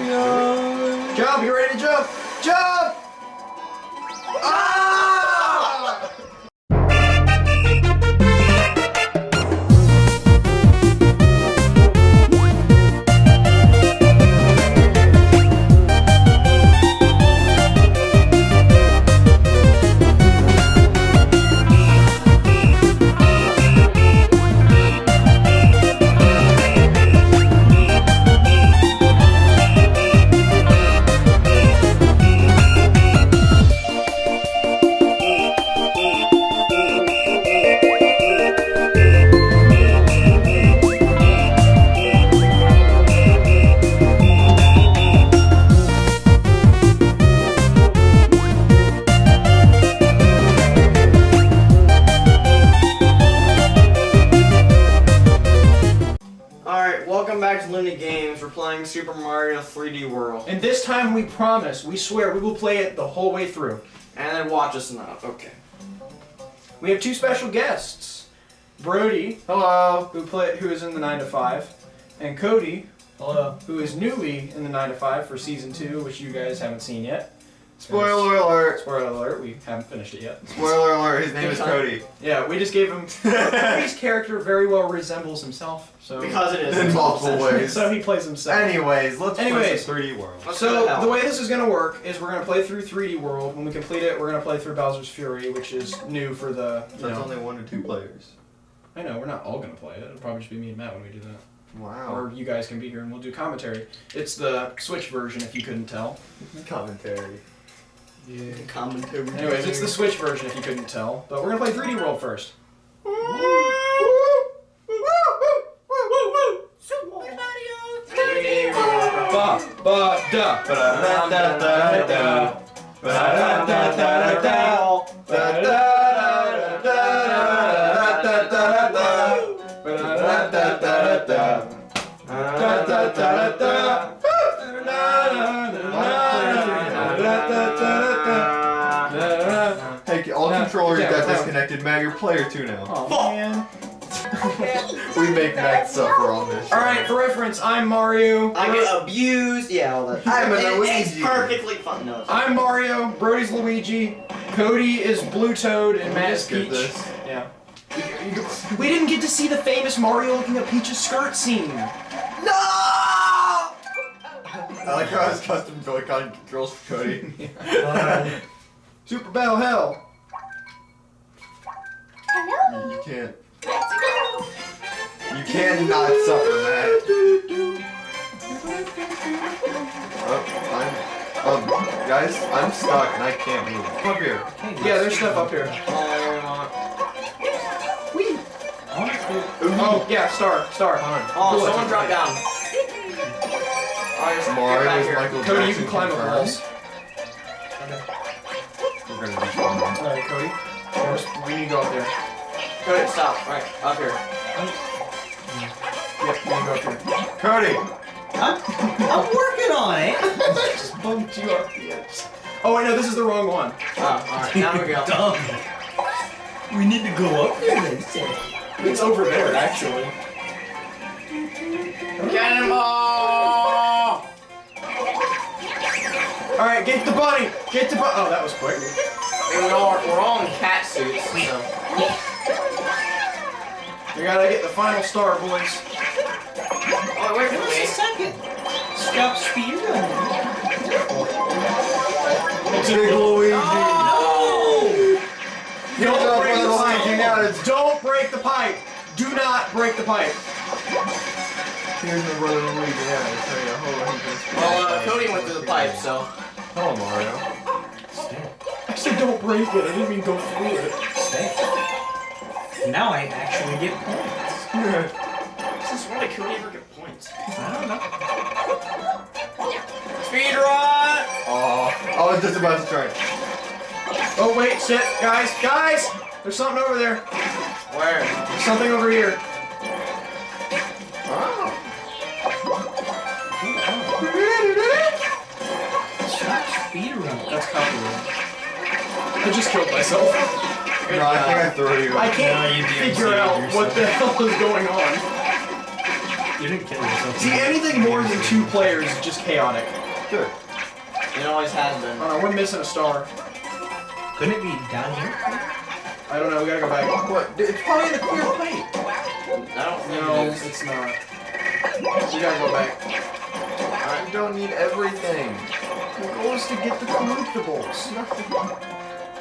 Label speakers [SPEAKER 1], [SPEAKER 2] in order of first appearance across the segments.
[SPEAKER 1] Jump, you ready to jump? Jump! Ah!
[SPEAKER 2] Time we promise, we swear, we will play it the whole way through.
[SPEAKER 1] And then watch us now. Okay.
[SPEAKER 2] We have two special guests. Brody,
[SPEAKER 1] Hello.
[SPEAKER 2] who play, who is in the 9 to 5, and Cody, hello, who is newly in the 9 to 5 for season 2, which you guys haven't seen yet.
[SPEAKER 1] Spoiler alert.
[SPEAKER 2] Spoiler alert, we haven't finished it yet.
[SPEAKER 3] Spoiler alert, his name is Cody.
[SPEAKER 2] Yeah, we just gave him Cody's character very well resembles himself. So
[SPEAKER 1] Because it is.
[SPEAKER 3] In multiple ways.
[SPEAKER 2] so he plays himself.
[SPEAKER 3] Anyways, let's
[SPEAKER 2] Anyways.
[SPEAKER 3] play 3D World.
[SPEAKER 1] Let's go to
[SPEAKER 2] So
[SPEAKER 1] hell.
[SPEAKER 2] the way this is gonna work is we're gonna play through 3D World. When we complete it, we're gonna play through Bowser's Fury, which is new for the.
[SPEAKER 3] That's
[SPEAKER 2] know,
[SPEAKER 3] only one or two players.
[SPEAKER 2] I know we're not all gonna play it. It'll probably just be me and Matt when we do that,
[SPEAKER 3] Wow.
[SPEAKER 2] or you guys can be here and we'll do commentary. It's the Switch version, if you couldn't tell.
[SPEAKER 3] Commentary.
[SPEAKER 1] Yeah. Commentary.
[SPEAKER 2] Anyways, it's the Switch version, if you couldn't tell. But we're gonna play 3D World first. Ba ba da
[SPEAKER 3] Ba-da-da-da-da. Ba-da-da-da-da-da. Hey, all
[SPEAKER 2] Yeah,
[SPEAKER 3] got disconnected. Matt, you're player two now.
[SPEAKER 2] Oh man.
[SPEAKER 3] We make Matt suffer on this. show.
[SPEAKER 2] All right, for reference, I'm Mario.
[SPEAKER 1] I get abused. Yeah, all that.
[SPEAKER 3] I'm a
[SPEAKER 1] It- It's perfectly fun. No. it's-
[SPEAKER 2] I'm Mario. Brody's Luigi. Cody is Blue Toad, and
[SPEAKER 3] Can
[SPEAKER 2] Matt is
[SPEAKER 3] just
[SPEAKER 2] Peach.
[SPEAKER 3] this?
[SPEAKER 2] Yeah. We didn't get to see the famous Mario looking at Peach's skirt scene.
[SPEAKER 1] No!
[SPEAKER 3] I like how his custom Joy-Con controls for Cody.
[SPEAKER 2] Super Battle Hell.
[SPEAKER 3] You, you can't. You cannot suffer, Matt. Oh, I'm. Um, guys, I'm stuck and I can't move. Come up here.
[SPEAKER 2] Yeah, there's stuff up here. Whee! Oh, yeah, star, star.
[SPEAKER 1] Oh,
[SPEAKER 2] Cool.
[SPEAKER 1] someone drop down. Alright,
[SPEAKER 3] Mario is
[SPEAKER 1] here.
[SPEAKER 3] Michael
[SPEAKER 2] Cody, you can climb up
[SPEAKER 3] confirmed.
[SPEAKER 2] walls.
[SPEAKER 3] We're gonna be fine.
[SPEAKER 2] Alright, Cody. First, we need to go up there.
[SPEAKER 1] Cody, stop. Right, up here.
[SPEAKER 2] Yep, we need to go up here.
[SPEAKER 3] Cody!
[SPEAKER 4] I'm, I'm working on it.
[SPEAKER 2] I Just bumped you off the edge. Oh, wait, no, this is the wrong one.
[SPEAKER 1] Oh, alright, now we go.
[SPEAKER 4] Dumb. We need to go up there, they say.
[SPEAKER 2] It's over there, actually.
[SPEAKER 1] Cannonball!
[SPEAKER 2] Alright, get the bunny! Get the bunny! Oh, that was quick.
[SPEAKER 1] We're all, we're all in cat suits, so.
[SPEAKER 2] We gotta get the final star, boys.
[SPEAKER 1] Oh, wait for
[SPEAKER 4] Just a
[SPEAKER 1] me.
[SPEAKER 4] second. Stop speedrunning.
[SPEAKER 3] Big Luigi!
[SPEAKER 4] No!
[SPEAKER 3] Don't
[SPEAKER 2] Don't break the
[SPEAKER 3] Luigi now,
[SPEAKER 2] pipe!
[SPEAKER 3] it's
[SPEAKER 2] Don't break the pipe! Do not break the pipe!
[SPEAKER 3] Here's my brother Luigi now. I'll tell you, hold on, he's
[SPEAKER 1] Well, uh, Cody went through the pipe, so.
[SPEAKER 3] Hello, Mario.
[SPEAKER 2] I said don't break it, I didn't mean go through it.
[SPEAKER 4] Stay. Now I actually get points.
[SPEAKER 1] Since when did Cody ever get points?
[SPEAKER 4] I don't know.
[SPEAKER 1] Speedrun!
[SPEAKER 3] Aw, I was just about to try.
[SPEAKER 2] Oh wait, shit, guys, guys! There's something over there.
[SPEAKER 1] Where?
[SPEAKER 2] There's something over here.
[SPEAKER 3] Oh.
[SPEAKER 4] Stop speedrunning.
[SPEAKER 2] That's copyright. I just killed myself.
[SPEAKER 3] No, I think I threw you.
[SPEAKER 2] I can't
[SPEAKER 4] you
[SPEAKER 2] figure out
[SPEAKER 4] yourself.
[SPEAKER 2] what the hell is going on.
[SPEAKER 4] You didn't kill yourself.
[SPEAKER 2] See, anything more than two players is just chaotic.
[SPEAKER 3] Good.
[SPEAKER 1] It always has been.
[SPEAKER 2] I don't we're missing a star.
[SPEAKER 4] Couldn't it be down here?
[SPEAKER 2] I don't know, we gotta go back.
[SPEAKER 3] What? Dude, It's probably in a clear plate.
[SPEAKER 1] I don't think
[SPEAKER 2] No,
[SPEAKER 1] it is.
[SPEAKER 2] it's not. We gotta go back.
[SPEAKER 3] You don't need everything.
[SPEAKER 2] The goal is to get the collectibles.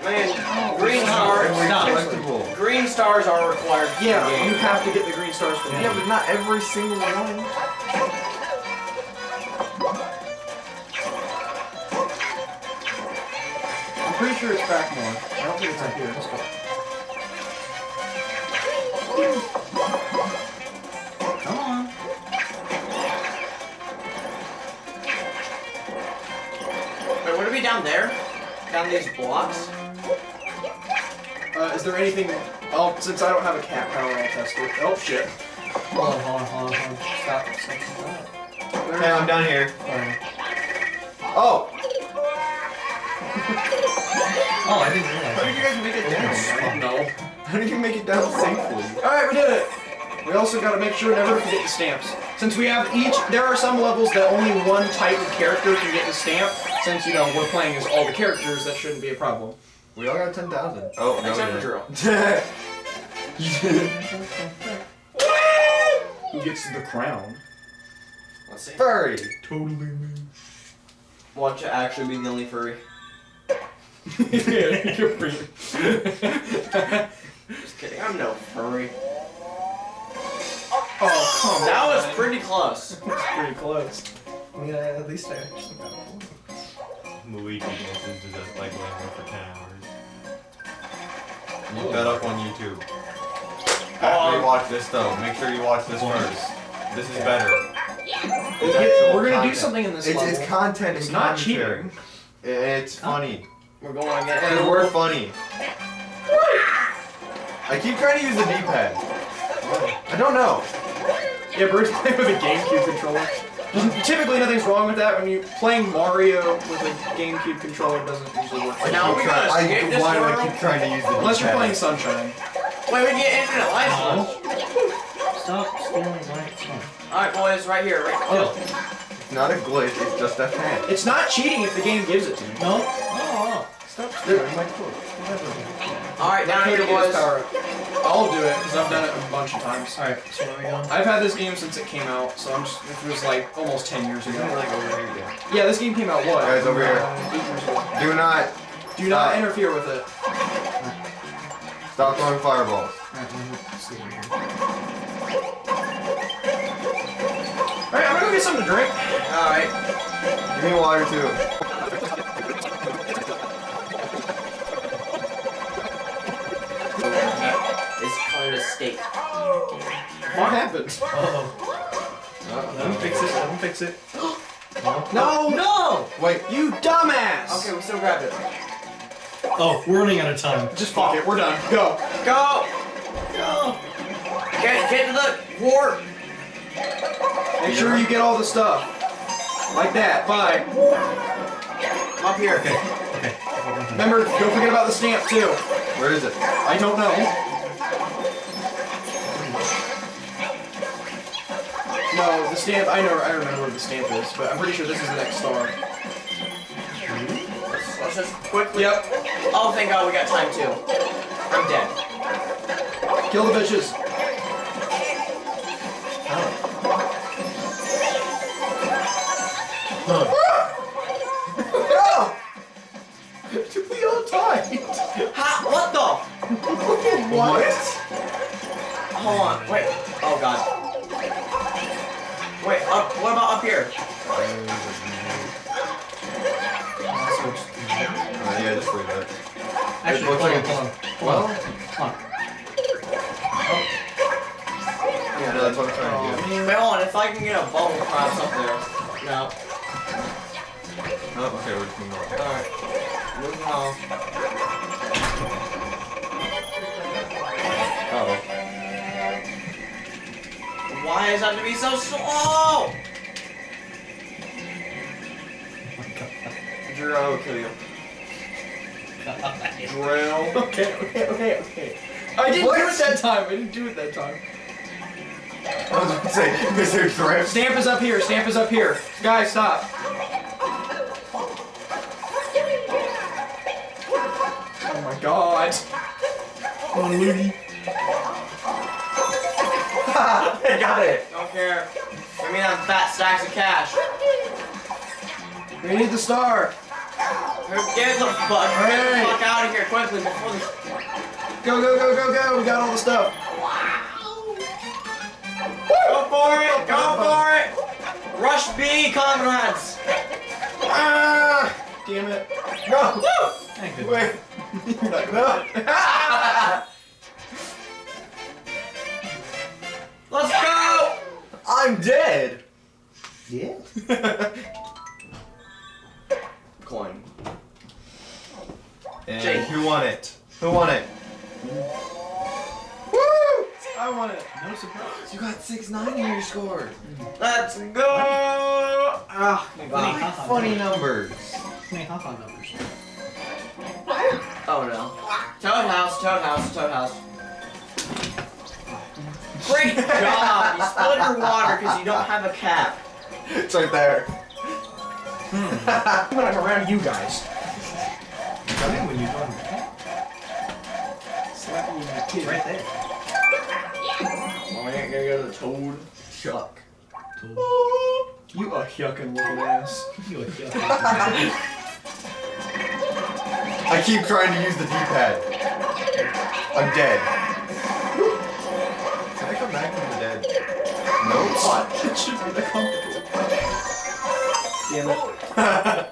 [SPEAKER 1] Man, green stars.
[SPEAKER 4] Stop.
[SPEAKER 3] collectible.
[SPEAKER 1] Green stars are required. for the
[SPEAKER 2] Yeah,
[SPEAKER 1] game.
[SPEAKER 2] you have to get the green stars for the
[SPEAKER 3] Yeah, but not every single one.
[SPEAKER 2] I'm pretty sure it's back more. I don't think it's up here. Let's go.
[SPEAKER 4] Come on.
[SPEAKER 1] Wait, would it be down there? Down these blocks?
[SPEAKER 2] Uh, is there anything? Oh, since I don't have a cat power, I'll test it. Oh shit.
[SPEAKER 4] Hold on, hold on, hold on, hold on. Stop, stop, stop.
[SPEAKER 3] Okay, I'm down here.
[SPEAKER 4] Alright.
[SPEAKER 3] Oh!
[SPEAKER 4] Oh, I didn't realize.
[SPEAKER 3] How did you guys make it down?
[SPEAKER 2] No.
[SPEAKER 3] How did you make it down safely?
[SPEAKER 2] Alright, we did it! We also gotta make sure never to forget the stamps. Since we have each, there are some levels that only one type of character can get the stamp. Since, you know, we're playing as all the characters, that shouldn't be a problem.
[SPEAKER 3] We all got 10,000. Oh, no.
[SPEAKER 1] Except
[SPEAKER 3] we
[SPEAKER 1] for
[SPEAKER 3] didn't.
[SPEAKER 2] Who gets the crown?
[SPEAKER 1] Let's see.
[SPEAKER 3] Furry!
[SPEAKER 4] Totally me.
[SPEAKER 1] Watch it actually be the only furry.
[SPEAKER 2] yeah, you're pretty.
[SPEAKER 1] Just kidding. I'm no furry.
[SPEAKER 2] Oh, oh come
[SPEAKER 1] That
[SPEAKER 2] on.
[SPEAKER 1] was pretty close.
[SPEAKER 2] That's pretty close.
[SPEAKER 4] I mean, at least I actually got one.
[SPEAKER 5] Luigi dances to just like Lambo for 10 hours.
[SPEAKER 3] Look that up on YouTube. After oh, you um, watch this though, make sure you watch this first. This is better. It's actual
[SPEAKER 2] We're gonna do something in this
[SPEAKER 3] It's,
[SPEAKER 2] level.
[SPEAKER 3] it's content.
[SPEAKER 2] It's
[SPEAKER 3] and
[SPEAKER 2] not
[SPEAKER 3] commentary.
[SPEAKER 2] cheating.
[SPEAKER 3] It's funny.
[SPEAKER 1] We're going again.
[SPEAKER 3] And we're funny. I keep trying to use the D-pad. I don't know.
[SPEAKER 2] Yeah, Bruce playing with a GameCube controller. Typically, nothing's wrong with that. When you playing Mario with a GameCube controller, it doesn't usually work.
[SPEAKER 3] I
[SPEAKER 1] Now
[SPEAKER 3] keep
[SPEAKER 1] we
[SPEAKER 3] try-
[SPEAKER 1] gotta
[SPEAKER 3] I,
[SPEAKER 1] skip this
[SPEAKER 3] why do I keep trying to use the D-pad?
[SPEAKER 2] Unless you're playing Sunshine.
[SPEAKER 1] Wait, we get infinite life left.
[SPEAKER 4] Stop stealing my stuff.
[SPEAKER 1] Alright, boys, right here. Right
[SPEAKER 2] Oh.
[SPEAKER 3] It's not a glitch. It's just a fan.
[SPEAKER 2] It's not cheating if the game gives it to you.
[SPEAKER 4] No? Oh, stop stealing my clothes. Whatever.
[SPEAKER 1] Alright, down here,
[SPEAKER 2] gets
[SPEAKER 1] boys.
[SPEAKER 2] I'll do it because I've done it a bunch of times.
[SPEAKER 4] Alright, so where are we going?
[SPEAKER 2] I've had this game since it came out, so I'm just, it was like almost 10 years ago.
[SPEAKER 3] like over here again.
[SPEAKER 2] Yeah, this game came out what?
[SPEAKER 3] Guys, over here.
[SPEAKER 2] Eight years ago.
[SPEAKER 3] Do not
[SPEAKER 2] Do not
[SPEAKER 3] Stop.
[SPEAKER 2] interfere with it.
[SPEAKER 3] stop throwing fireballs.
[SPEAKER 4] Alright, let me see over here.
[SPEAKER 2] Alright, I'm gonna go get something to drink.
[SPEAKER 1] Alright.
[SPEAKER 3] Give me water too.
[SPEAKER 1] Called a.
[SPEAKER 2] What happened?
[SPEAKER 4] Uh-oh. Let him fix it, let him fix it.
[SPEAKER 2] No!
[SPEAKER 4] No!
[SPEAKER 3] Wait.
[SPEAKER 2] You dumbass!
[SPEAKER 1] Okay, we still grabbed it.
[SPEAKER 4] Oh, we're running out of time.
[SPEAKER 2] Just fuck it, we're done. Go.
[SPEAKER 1] Go!
[SPEAKER 4] Go!
[SPEAKER 1] Get, get to the warp!
[SPEAKER 2] Make sure you get all the stuff. Like that. Bye.
[SPEAKER 1] Up here.
[SPEAKER 4] Okay, okay.
[SPEAKER 2] Remember, don't forget about the stamp too.
[SPEAKER 3] Where is it?
[SPEAKER 2] I don't know. No, the stamp. I know. I remember where the stamp is, but I'm pretty sure this is the next star.
[SPEAKER 1] Let's, let's just quickly.
[SPEAKER 2] Yep.
[SPEAKER 1] Oh, thank God we got time too. I'm dead.
[SPEAKER 2] Kill the bitches. No! we all died.
[SPEAKER 1] Ha! What the?
[SPEAKER 2] What?
[SPEAKER 1] Hold on. Wait. Oh God. Wait. Up. What about up here?
[SPEAKER 3] Uh, yeah, just leave it.
[SPEAKER 4] Actually,
[SPEAKER 3] looks
[SPEAKER 4] hold on, hold on. Hold on. Hold on.
[SPEAKER 3] Yeah, that's what I'm trying to do.
[SPEAKER 1] Wait, hold on. If I can get a bubble cross up there. No.
[SPEAKER 3] Oh, okay, we're just moving on.
[SPEAKER 1] All right. Moving on. Why is that have to be so slow? Drew, I will kill you. Drill.
[SPEAKER 2] Okay, okay, okay, okay. I didn't do it that time. I didn't do it that time.
[SPEAKER 3] I was about to say, Mr. Drift.
[SPEAKER 2] Stamp is up here. Stamp is up here. Guys, stop. Oh my god.
[SPEAKER 4] Come on, Looney.
[SPEAKER 3] I got it.
[SPEAKER 1] Don't care. Give me them fat stacks of cash.
[SPEAKER 2] We need the star.
[SPEAKER 1] Get the fuck, get the fuck out of here quickly before the.
[SPEAKER 2] Go, go, go, go, go. We got all the stuff.
[SPEAKER 1] Go for it! Go for it! Rush B, comrades!
[SPEAKER 2] Ah! Damn it.
[SPEAKER 3] No.
[SPEAKER 4] Thank goodness.
[SPEAKER 3] Wait.
[SPEAKER 2] You're not gonna.
[SPEAKER 1] Let's go!
[SPEAKER 3] I'm dead.
[SPEAKER 4] Yeah.
[SPEAKER 1] Coin.
[SPEAKER 3] And
[SPEAKER 1] Jake.
[SPEAKER 3] who won it? Who won it?
[SPEAKER 2] Woo! I want it.
[SPEAKER 4] No surprise.
[SPEAKER 3] You got six nine in your score.
[SPEAKER 1] Let's go! Ah,
[SPEAKER 4] Funny,
[SPEAKER 3] Funny numbers.
[SPEAKER 4] Funny haha numbers.
[SPEAKER 1] Oh no. Toad house, toad house, toad house. Great job! You spilled your water because you don't have a cap.
[SPEAKER 3] It's right there. Hmm.
[SPEAKER 2] When I'm around you guys.
[SPEAKER 4] Tell me when you're done.
[SPEAKER 2] Slap you in the kid.
[SPEAKER 4] Right there.
[SPEAKER 1] Oh, I ain't gonna go to the toad.
[SPEAKER 3] Chuck.
[SPEAKER 2] You a yuckin' looking ass.
[SPEAKER 4] You a yuck.
[SPEAKER 3] I keep trying to use the D-pad. I'm dead.
[SPEAKER 2] It should be the comfortable. Damn it.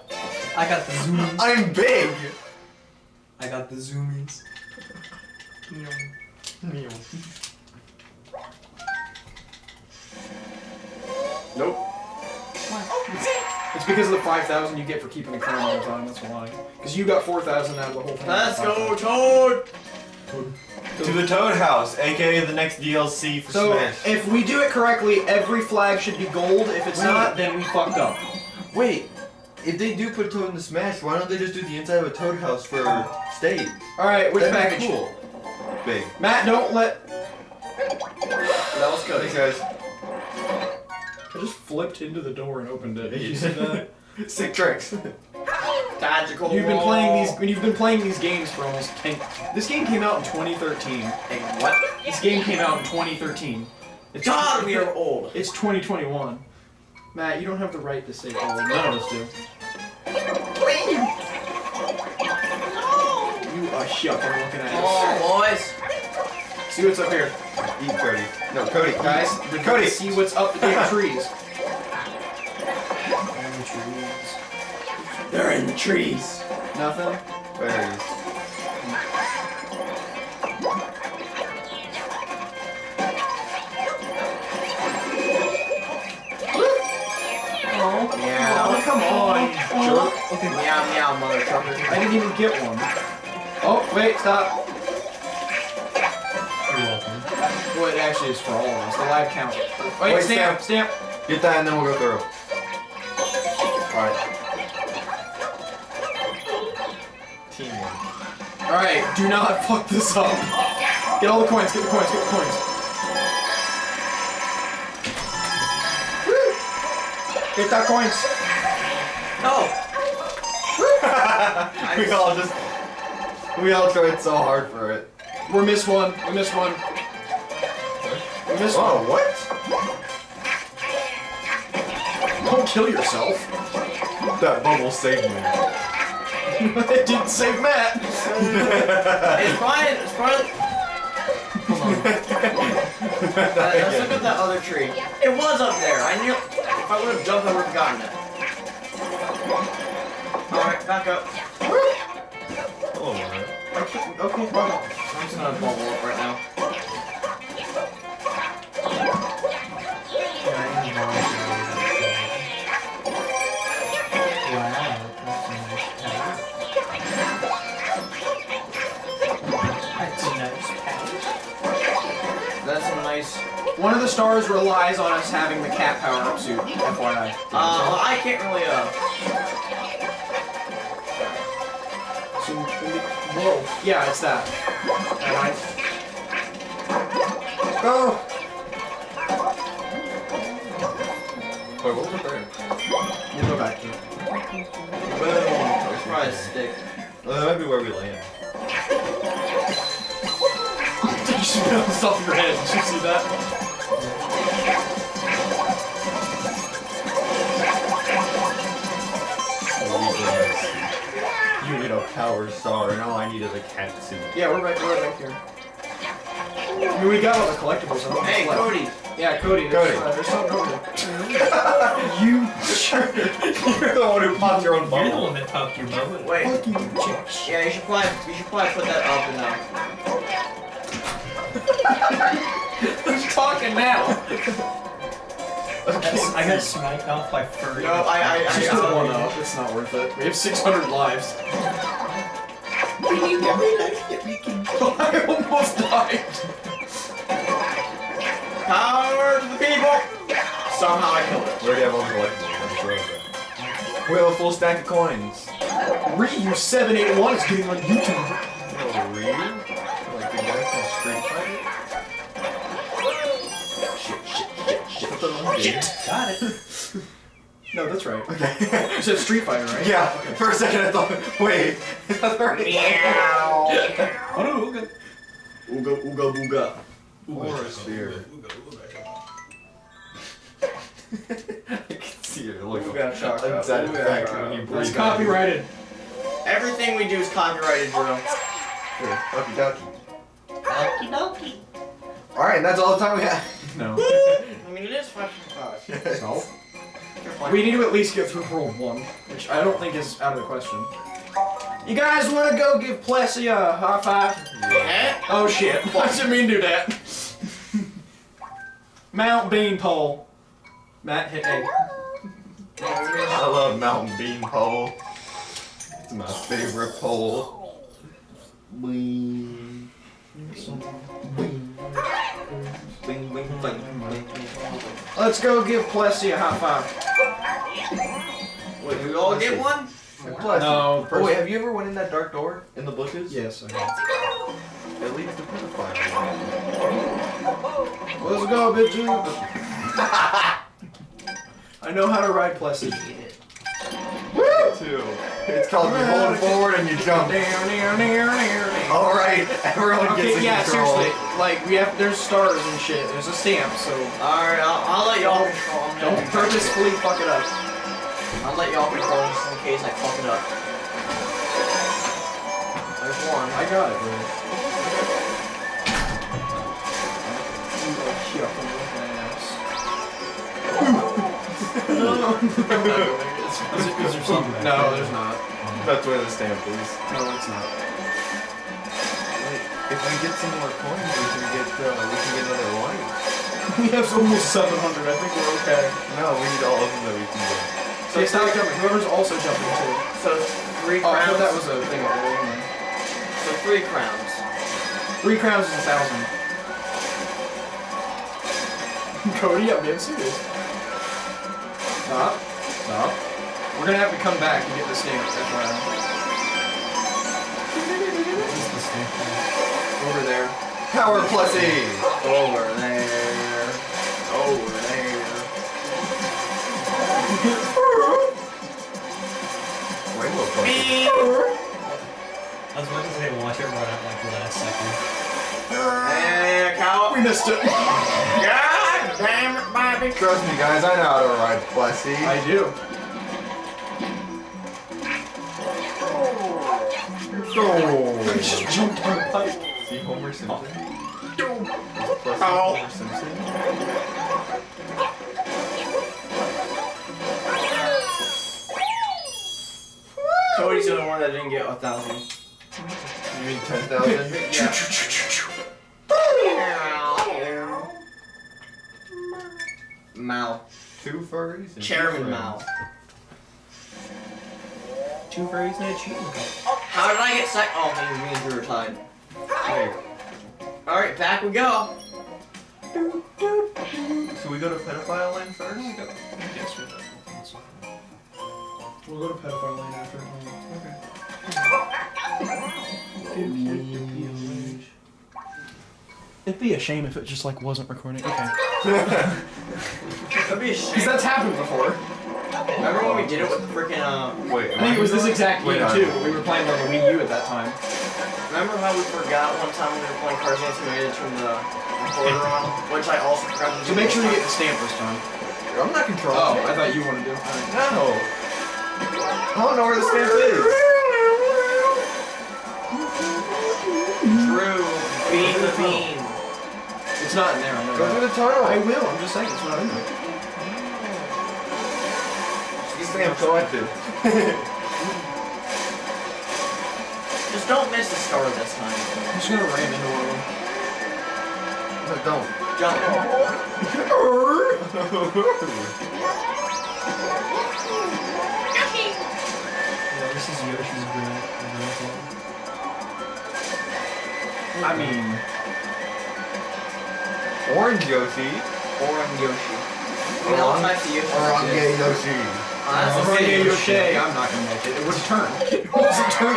[SPEAKER 4] I got the zoomies.
[SPEAKER 3] I'm big.
[SPEAKER 4] I got the zoomies.
[SPEAKER 1] Nope.
[SPEAKER 2] It's because of the 5,000 you get for keeping the crown all the time, that's why. Because you got 4,000 out of the whole thing.
[SPEAKER 1] Let's go, Toad!
[SPEAKER 3] To the Toad House, aka the next DLC for
[SPEAKER 2] So,
[SPEAKER 3] Smash.
[SPEAKER 2] if we do it correctly, every flag should be gold. If it's
[SPEAKER 3] Wait.
[SPEAKER 2] not, then we fucked up.
[SPEAKER 3] Wait, if they do put a Toad in the Smash, why don't they just do the inside of a Toad House for stage?
[SPEAKER 2] Alright, which
[SPEAKER 3] That'd
[SPEAKER 2] package?
[SPEAKER 3] cool. Big.
[SPEAKER 2] Matt, don't let.
[SPEAKER 1] That was good.
[SPEAKER 3] Thanks,
[SPEAKER 1] good.
[SPEAKER 3] guys.
[SPEAKER 2] I just flipped into the door and opened it. Did you see that?
[SPEAKER 3] Sick tricks.
[SPEAKER 1] Tactical
[SPEAKER 2] You've been playing these. When you've been playing these games for almost ten. This game came out in 2013.
[SPEAKER 1] Hey, what?
[SPEAKER 2] This game came out in 2013. It's
[SPEAKER 1] God, we are old.
[SPEAKER 2] It's 2021. Matt, you don't have the right to say old. None of us do. You are shuck I'm looking at.
[SPEAKER 1] Oh, boys.
[SPEAKER 2] See what's up here.
[SPEAKER 3] Eat Cody. No, Cody.
[SPEAKER 2] Guys,
[SPEAKER 3] Cody.
[SPEAKER 2] Cody, see what's up in the trees.
[SPEAKER 1] They're in the trees.
[SPEAKER 2] Nothing?
[SPEAKER 3] Berries.
[SPEAKER 2] Oh,
[SPEAKER 1] Meow.
[SPEAKER 2] come on, jerk.
[SPEAKER 4] Okay,
[SPEAKER 1] Meow, meow, mother trucker.
[SPEAKER 2] I didn't even get one. Oh, wait, stop.
[SPEAKER 4] you're welcome.
[SPEAKER 2] Well, it actually is for all of us. The live count. Wait,
[SPEAKER 3] Wait,
[SPEAKER 2] stamp, stamp.
[SPEAKER 3] Get that and then we'll go through. Alright. Team
[SPEAKER 2] Alright, do not fuck this up. Get all the coins, get the coins, get the coins. Woo! Get that coins.
[SPEAKER 1] No! Oh.
[SPEAKER 3] we all just we all tried so hard for it.
[SPEAKER 2] We missed one. We missed one. We missed
[SPEAKER 3] Oh,
[SPEAKER 2] one.
[SPEAKER 3] what?
[SPEAKER 2] Don't kill yourself.
[SPEAKER 3] That bubble saved me.
[SPEAKER 2] it didn't save Matt.
[SPEAKER 1] It's Brian. It's Brian. Hold on. Uh, let's look at that other tree. It was up there. I knew. If I would have jumped, I would have gotten it. Alright, back up.
[SPEAKER 3] Oh, man.
[SPEAKER 2] Okay, okay, well,
[SPEAKER 1] I'm just gonna bubble up right now. Nice.
[SPEAKER 2] One of the stars relies on us having the cat power up suit, FYI.
[SPEAKER 1] Uh, I can't really. Uh.
[SPEAKER 2] So, whoa. Yeah, it's that. Alright.
[SPEAKER 3] Go! Wait, what was there?
[SPEAKER 2] We'll go back to it.
[SPEAKER 1] Boom. It's probably a stick.
[SPEAKER 3] Well, that might be where we land.
[SPEAKER 2] You should bounce off your head. Did you see that?
[SPEAKER 3] You need a power star, and all I need is a cat suit.
[SPEAKER 2] Yeah, we're right, we're right back here. I mean, we got all the collectibles. I
[SPEAKER 1] Hey,
[SPEAKER 2] what's left.
[SPEAKER 1] Cody.
[SPEAKER 2] Yeah, Cody. There's,
[SPEAKER 3] Cody.
[SPEAKER 2] Uh, there's something over there. you sure?
[SPEAKER 3] You're the one who popped your own bubble.
[SPEAKER 4] You're the one that popped your bubble.
[SPEAKER 1] Wait.
[SPEAKER 2] Fucking.
[SPEAKER 1] Yeah, you should probably you should probably put that up and now.
[SPEAKER 2] Who's talking now?
[SPEAKER 4] I got sniped off by furry.
[SPEAKER 1] No, I I I,
[SPEAKER 2] Just
[SPEAKER 1] I,
[SPEAKER 2] put one up. It's not worth it. We have 600 lives.
[SPEAKER 4] We need every life that we can.
[SPEAKER 2] I almost died.
[SPEAKER 1] Power to the people. Somehow I killed it.
[SPEAKER 3] We already have all the collectibles. I'm sure of that. We have a full stack of coins.
[SPEAKER 2] Ryu781 is getting on YouTube.
[SPEAKER 3] Oh, Ryu? Shit, shit, shit. Shit.
[SPEAKER 4] Got it.
[SPEAKER 2] No, that's right.
[SPEAKER 3] Okay.
[SPEAKER 2] You said Street Fighter, right?
[SPEAKER 3] yeah, oh, for a second I thought, wait, is that already?
[SPEAKER 1] Meow.
[SPEAKER 4] Oh no, okay.
[SPEAKER 1] Ooga ooga booga.
[SPEAKER 3] Or a sphere.
[SPEAKER 4] Ooga, ooga,
[SPEAKER 3] I can see it. Look,
[SPEAKER 1] Ooga chaka.
[SPEAKER 3] unsatisfactory
[SPEAKER 1] Ooga
[SPEAKER 3] when you
[SPEAKER 1] chaka.
[SPEAKER 3] breathe.
[SPEAKER 2] It's copyrighted.
[SPEAKER 1] Everything we do is copyrighted, bro.
[SPEAKER 3] Here, Okie dokie.
[SPEAKER 4] Okie dokie.
[SPEAKER 3] Alright, that's all the time we have.
[SPEAKER 2] No.
[SPEAKER 1] I mean, it is five from five.
[SPEAKER 2] So? We need to at least get through World 1, which I don't think is out of the question. You guys want to go give Plessie a high five?
[SPEAKER 1] Eh?
[SPEAKER 2] Oh shit, why didn't mean do that. Mount Beanpole. Matt hit A.
[SPEAKER 3] I love Mountain Bean Pole. It's my favorite pole. Bing.
[SPEAKER 1] Bing, bing, bing, bing, bing.
[SPEAKER 2] Let's go give Plessie a high five.
[SPEAKER 1] Wait, we all get one?
[SPEAKER 3] Plus,
[SPEAKER 2] No,
[SPEAKER 3] Oh wait, have you ever went in that dark door in the bushes?
[SPEAKER 2] Yes, I have.
[SPEAKER 3] It leads to pedophile.
[SPEAKER 2] Let's go, bitches. I know how to ride Plessie.
[SPEAKER 3] Too. It's called you hold it forward and you jump. All right, everyone gets
[SPEAKER 2] Okay,
[SPEAKER 3] in
[SPEAKER 2] yeah,
[SPEAKER 3] control.
[SPEAKER 2] seriously. Like we have, there's stars and shit. There's a stamp, so
[SPEAKER 1] Alright, I'll, I'll
[SPEAKER 2] purposefully fuck it up.
[SPEAKER 1] I'll let y'all control just in case I fuck it up. There's one.
[SPEAKER 2] I got it, bro. Is, it, is there something? No, there's not.
[SPEAKER 3] That's where the stamp is.
[SPEAKER 2] No, it's not.
[SPEAKER 3] Wait, if we get some more coins, we can get uh, we can get another light.
[SPEAKER 2] We have almost 700. I think we're okay.
[SPEAKER 3] No, we need all of them that we can get.
[SPEAKER 2] So stop jumping. Whoever's also jumping too.
[SPEAKER 1] So three
[SPEAKER 2] Oh, I
[SPEAKER 1] crowns.
[SPEAKER 2] thought that was a thing up there. anyway.
[SPEAKER 1] So three crowns.
[SPEAKER 2] Three crowns is a thousand. Cody, I'm being serious. Stop. Stop. We're gonna have to come back to get the stamps. FYI. Over there.
[SPEAKER 3] Power Plussy!
[SPEAKER 1] Over there. Over there.
[SPEAKER 3] Rainbow Plussy.
[SPEAKER 1] Beep.
[SPEAKER 4] I was about to say, watch it run out like the last second.
[SPEAKER 1] Cow.
[SPEAKER 2] We missed it.
[SPEAKER 1] God damn it, Bobby.
[SPEAKER 3] Trust me, guys, I know how to ride Plussy.
[SPEAKER 2] I do.
[SPEAKER 3] Oh.
[SPEAKER 2] just jumped on the pipe.
[SPEAKER 3] See Homer Simpson? Is Plussy
[SPEAKER 1] Ow.
[SPEAKER 3] Homer
[SPEAKER 1] Cody's the only one that didn't get a thousand.
[SPEAKER 3] You mean 10,000?
[SPEAKER 1] Yeah. Mal.
[SPEAKER 3] Two furries? and
[SPEAKER 1] Chairman
[SPEAKER 3] two
[SPEAKER 1] Mal.
[SPEAKER 3] friends.
[SPEAKER 4] Two furries and a cheating.
[SPEAKER 1] How did I get sec- Oh, it means we were tied.
[SPEAKER 3] Wait,
[SPEAKER 1] Alright, back we go.
[SPEAKER 3] so we go to pedophile land first?
[SPEAKER 2] Yes, we will. We'll go to pedophile lane after. Okay. It'd be a shame if it just like wasn't recording. Okay.
[SPEAKER 1] That'd be a shame.
[SPEAKER 2] Because that's happened before.
[SPEAKER 1] Remember when we did it with the freaking uh?
[SPEAKER 3] Wait,
[SPEAKER 2] I think it was this exact
[SPEAKER 3] Wait,
[SPEAKER 2] game too. We were playing on the Wii U at that time.
[SPEAKER 1] Remember how we forgot one time when we were playing Cards Against Humanity to turn the recorder on, which I also forgot to do.
[SPEAKER 2] So make sure you get the stamp this time.
[SPEAKER 3] I'm not controlling.
[SPEAKER 2] Oh,
[SPEAKER 3] it.
[SPEAKER 2] I thought you wanted to.
[SPEAKER 3] No. I don't know where the stamp is.
[SPEAKER 1] time. Drew, bean the bean.
[SPEAKER 2] It's not in there. I know
[SPEAKER 3] Go through the tunnel.
[SPEAKER 2] I will. I'm just saying it's not in there.
[SPEAKER 3] These stamps collected.
[SPEAKER 1] Just don't miss the star this time.
[SPEAKER 2] I'm just gonna ram into one of them.
[SPEAKER 3] No, don't.
[SPEAKER 1] Jump.
[SPEAKER 4] Yeah, this is Yoshi's grand.
[SPEAKER 2] I mean,
[SPEAKER 3] Orange Yoshi.
[SPEAKER 1] Orange Yoshi. I mean, all types of Yoshi.
[SPEAKER 3] Orange Yoshi.
[SPEAKER 2] Orange Yoshi. I'm not gonna make it. It was a turn. It was a turn.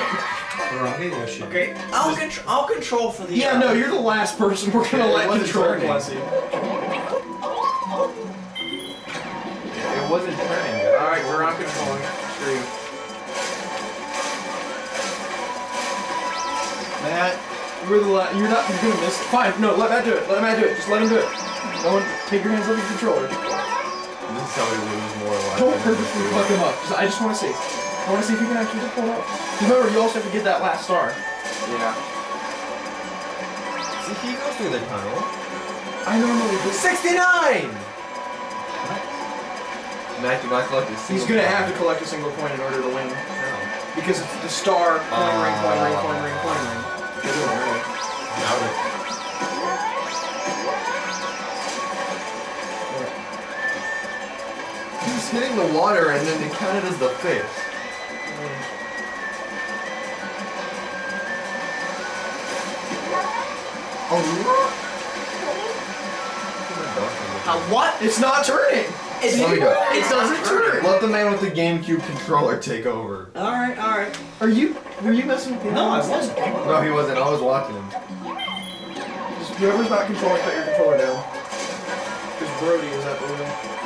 [SPEAKER 4] Harambe Yoshi.
[SPEAKER 1] Okay, I'll control. I'll control for the.
[SPEAKER 2] Yeah,
[SPEAKER 1] uh,
[SPEAKER 2] no, you're the last person we're gonna
[SPEAKER 3] It
[SPEAKER 2] let
[SPEAKER 3] wasn't
[SPEAKER 2] control
[SPEAKER 3] turning.
[SPEAKER 2] Blessy.
[SPEAKER 3] It wasn't turning.
[SPEAKER 1] All right, we're not controlling. Screw you.
[SPEAKER 2] Matt, you're the last. you're not you're gonna miss it. Fine, no, let Matt do it. Let Matt do it. Just let him do it. No one take your hands off your controller.
[SPEAKER 3] This is how we lose more life.
[SPEAKER 2] Don't purposely fuck him up. I just wanna see. I wanna see if you can actually pull it off. Remember, you also have to get that last star.
[SPEAKER 1] Yeah.
[SPEAKER 3] See, he goes through the tunnel.
[SPEAKER 2] I normally do.
[SPEAKER 3] 69! Matt, do not collect this.
[SPEAKER 2] He's gonna have to collect a single coin in order to win.
[SPEAKER 3] No.
[SPEAKER 2] Because it's the star, coin ring, coin ring, coin ring, coin ring. You're doing it.
[SPEAKER 3] Doubt it. He's hitting the water and then it counted as the fish. Oh,
[SPEAKER 1] Uh, what?
[SPEAKER 2] It's not turning!
[SPEAKER 1] It's,
[SPEAKER 3] Let me do it.
[SPEAKER 1] It doesn't turn.
[SPEAKER 3] Let the man with the GameCube controller take over.
[SPEAKER 1] All right, all right.
[SPEAKER 2] Are you were you messing with the
[SPEAKER 1] No, I wasn't.
[SPEAKER 3] No, he wasn't. I was watching him.
[SPEAKER 2] Just whoever's not controlling, put your controller down. Because Brody is at the wheel.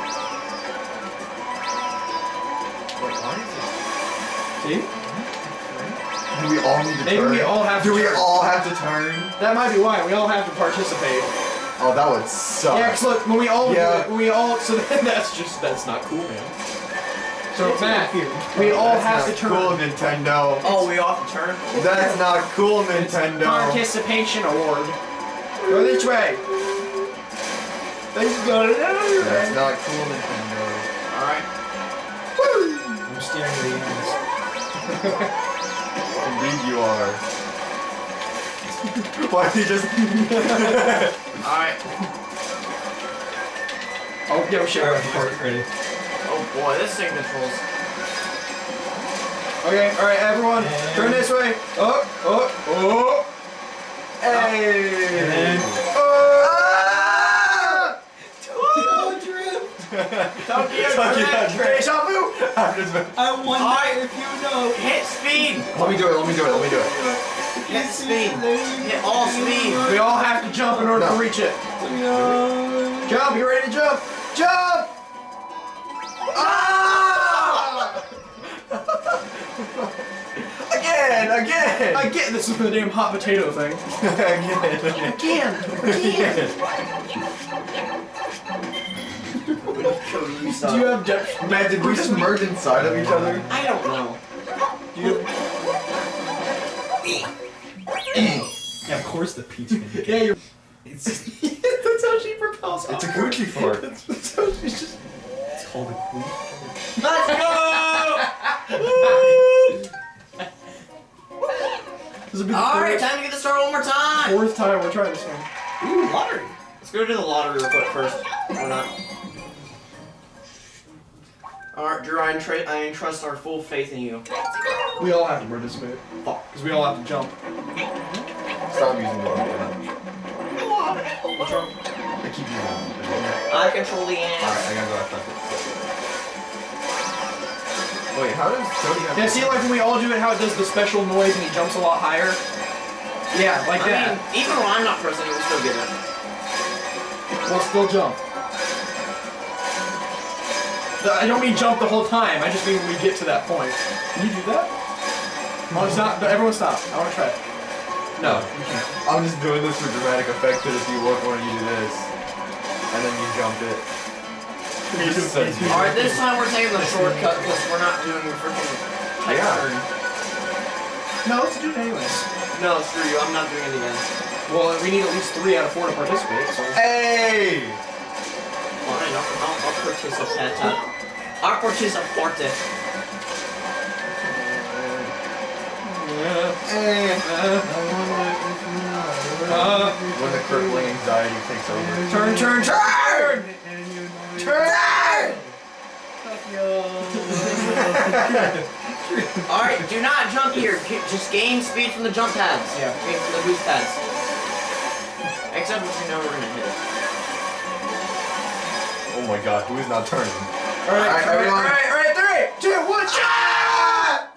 [SPEAKER 2] See?
[SPEAKER 3] Do we all need to
[SPEAKER 2] Maybe
[SPEAKER 3] turn?
[SPEAKER 2] we all have to
[SPEAKER 3] Do we
[SPEAKER 2] turn.
[SPEAKER 3] all have to turn?
[SPEAKER 2] That might be why. We all have to participate.
[SPEAKER 3] Oh, that would suck.
[SPEAKER 2] Yeah, 'cause look, when we all do
[SPEAKER 3] Yeah.
[SPEAKER 2] it, when we all, so then that's just, that's not cool, man. So, Matt, we all
[SPEAKER 3] That's
[SPEAKER 2] have to
[SPEAKER 3] not
[SPEAKER 2] turn.
[SPEAKER 3] Cool, Nintendo.
[SPEAKER 1] Oh, we off to turn.
[SPEAKER 3] That's not cool, Nintendo.
[SPEAKER 2] Participation award. Go this way. Let's go
[SPEAKER 3] That's
[SPEAKER 2] way.
[SPEAKER 3] not cool, Nintendo.
[SPEAKER 1] All right.
[SPEAKER 4] I'm staring at the ends.
[SPEAKER 3] Indeed, you are. Why did you just?
[SPEAKER 1] All right.
[SPEAKER 2] Oh, yo, shit.
[SPEAKER 4] Alright, part ready.
[SPEAKER 1] Oh boy, this thing controls.
[SPEAKER 2] Okay, alright, everyone,
[SPEAKER 4] And-
[SPEAKER 2] turn this way. Oh, oh, oh. oh.
[SPEAKER 3] hey!
[SPEAKER 4] And then-
[SPEAKER 3] Ah!
[SPEAKER 1] Tokyo
[SPEAKER 3] Tokyo
[SPEAKER 1] Drift.
[SPEAKER 3] Drift.
[SPEAKER 2] Deja vu.
[SPEAKER 3] I'm just-
[SPEAKER 4] I wonder
[SPEAKER 1] Alright.
[SPEAKER 4] if you know.
[SPEAKER 1] Hit speed.
[SPEAKER 3] Let me do it. Let me do it. Let me do it.
[SPEAKER 1] Hit speed. Hit all speed.
[SPEAKER 2] We all have to jump in order
[SPEAKER 3] No.
[SPEAKER 2] to reach it.
[SPEAKER 4] No.
[SPEAKER 2] Jump, you ready to jump? Jump! Ah!
[SPEAKER 3] Again! Again!
[SPEAKER 2] I get this is the damn hot potato thing.
[SPEAKER 3] again!
[SPEAKER 2] Again, again.
[SPEAKER 1] Cody, you
[SPEAKER 2] Do you have depth?
[SPEAKER 3] Man, did we just merge inside of each other?
[SPEAKER 1] I don't know.
[SPEAKER 2] Do you
[SPEAKER 4] Yeah, of course the peach
[SPEAKER 2] yeah, you're.
[SPEAKER 3] It's
[SPEAKER 2] That's how she propels.
[SPEAKER 3] it's a Gucci fart.
[SPEAKER 2] That's, that's how she's just.
[SPEAKER 4] It's called a queef.
[SPEAKER 1] Let's go.
[SPEAKER 2] This will be the
[SPEAKER 1] All right, time to get the start one more time.
[SPEAKER 2] fourth time we're trying this one.
[SPEAKER 1] Ooh, lottery. Let's go to the lottery real quick first. Or not. Alright, Drew, I, entra- I entrust our full faith in you.
[SPEAKER 2] We all have to participate.
[SPEAKER 1] Fuck.
[SPEAKER 2] Because we all have to jump.
[SPEAKER 3] Stop using the button.
[SPEAKER 2] What's wrong?
[SPEAKER 3] I keep using it.
[SPEAKER 1] I control the
[SPEAKER 3] end.
[SPEAKER 1] Alright.
[SPEAKER 3] I gotta go after Wait, how does Cody have
[SPEAKER 2] Yeah, see, like when we all do it, how it does the special noise and he jumps a lot higher? Yeah, like
[SPEAKER 1] I
[SPEAKER 2] that.
[SPEAKER 1] mean, even when I'm not pressing it, we'll still get it.
[SPEAKER 2] We'll still jump. I don't mean jump the whole time. I just mean when we get to that point. Can you do that? Oh, it's not. Everyone stop. I want to try it. No, you can't.
[SPEAKER 3] I'm just doing this for dramatic effect because if you look when you do this, and then you jump it. It's just so
[SPEAKER 1] Alright, this time we're taking the shortcut because we're not doing the freaking tight
[SPEAKER 3] Yeah.
[SPEAKER 1] turn.
[SPEAKER 2] No, let's do it anyways.
[SPEAKER 1] No, screw you, I'm not doing it again.
[SPEAKER 2] Well, we need at least three out of four to participate. So.
[SPEAKER 3] Hey!
[SPEAKER 1] Fine, I'll, I'll, I'll participate. I'll participate.
[SPEAKER 3] When the crippling anxiety takes over.
[SPEAKER 2] Turn, turn, turn! Turn!
[SPEAKER 1] Alright, do not jump here. Just gain speed from the jump pads.
[SPEAKER 2] Yeah.
[SPEAKER 1] Gain from the boost pads. Except if you know we're gonna hit it.
[SPEAKER 3] Oh my god, who is not turning?
[SPEAKER 2] Alright,
[SPEAKER 3] Alright,
[SPEAKER 2] alright,
[SPEAKER 3] everyone.
[SPEAKER 2] alright, alright, three, two, one, shot!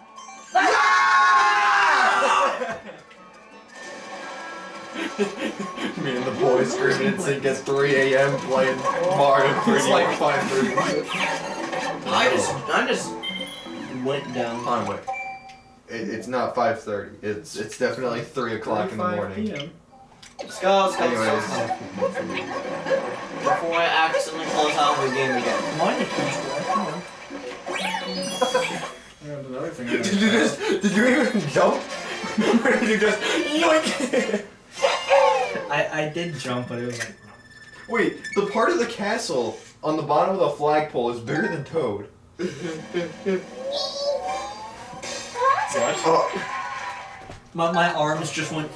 [SPEAKER 3] Me and the boys screaming in sync at 3 a.m. playing Mario 3D.
[SPEAKER 2] It's like 5.30.
[SPEAKER 1] I just, I just went down.
[SPEAKER 3] Hold on, wait. It, it's not 5.30. It's it's definitely 3 o'clock in the morning.
[SPEAKER 1] Let's go, let's
[SPEAKER 3] Anyways.
[SPEAKER 1] Before I accidentally close out the game again.
[SPEAKER 4] Mine is.
[SPEAKER 2] Another thing.
[SPEAKER 3] Did you just, did you even jump? or did you just, yoink?
[SPEAKER 4] I, I did jump, but it was like.
[SPEAKER 3] Wait, the part of the castle on the bottom of the flagpole is bigger than Toad. Oh,
[SPEAKER 4] My, my arms just went.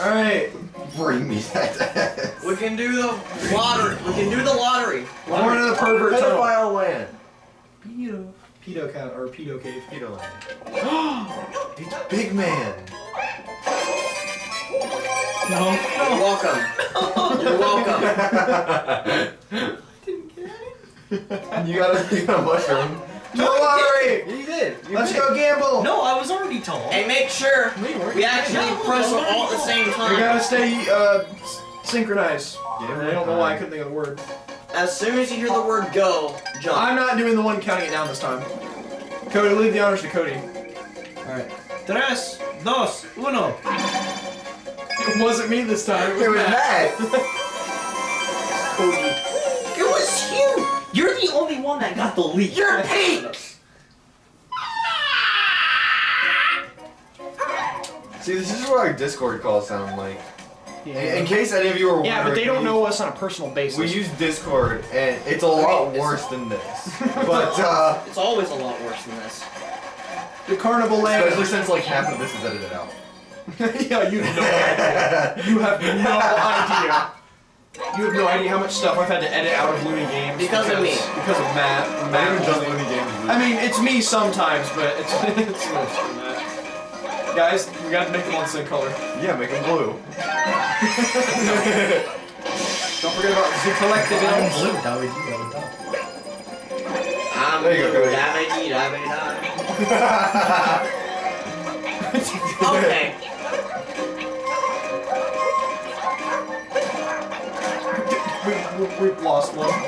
[SPEAKER 2] Alright,
[SPEAKER 3] bring me that
[SPEAKER 1] We can do the lottery. We can do the lottery.
[SPEAKER 2] we're going the pervert tunnel.
[SPEAKER 3] Pedophile land.
[SPEAKER 2] Pedo. Pedo cat or pedo cave.
[SPEAKER 3] Pedo land. it's Big Man.
[SPEAKER 4] No,
[SPEAKER 1] You're
[SPEAKER 4] no.
[SPEAKER 1] welcome. You're welcome.
[SPEAKER 3] you got a, you got a mushroom.
[SPEAKER 2] To the lottery!
[SPEAKER 3] You did. You
[SPEAKER 2] Let's
[SPEAKER 3] did.
[SPEAKER 2] go gamble!
[SPEAKER 4] No, I was already tall.
[SPEAKER 1] And make sure we actually press them all at the same time.
[SPEAKER 2] We gotta stay uh, synchronized.
[SPEAKER 3] Yeah,
[SPEAKER 2] I don't know why I couldn't think of the word.
[SPEAKER 1] As soon as you hear the word go, jump.
[SPEAKER 2] I'm not doing the one counting it down this time. Cody, leave the honors to Cody.
[SPEAKER 4] Alright. Tres, dos, uno.
[SPEAKER 2] It wasn't me this time.
[SPEAKER 3] It was Matt.
[SPEAKER 1] Cody. It was you.
[SPEAKER 4] You're the only one that got the lead.
[SPEAKER 1] You're pink.
[SPEAKER 3] See, this is what our Discord calls sound like. In, in case any of you were
[SPEAKER 2] yeah, but they don't know us on a personal basis.
[SPEAKER 3] we use Discord, and it's a lot
[SPEAKER 1] it's-
[SPEAKER 3] worse than this. But, uh,
[SPEAKER 1] It's always a lot worse than this.
[SPEAKER 2] the carnival land.
[SPEAKER 3] especially since like half of this is edited out.
[SPEAKER 2] yeah, you have no idea. You have no idea. You have no idea how much stuff I've had to edit out of Looney Games
[SPEAKER 1] Because of me.
[SPEAKER 2] Because of Matt. Matt
[SPEAKER 3] even just. Looney Games.
[SPEAKER 2] I mean, it's me sometimes, but it's it's mostly Matt. Guys, we gotta make them all the same color.
[SPEAKER 3] yeah, make them blue.
[SPEAKER 2] Don't forget about the collective
[SPEAKER 4] I'm
[SPEAKER 2] elves.
[SPEAKER 4] blue, that would you go top.
[SPEAKER 1] I'm
[SPEAKER 3] There you go, Cody.
[SPEAKER 1] dabba-dee, dabba-da. Okay.
[SPEAKER 2] We, we, we've lost one. Don't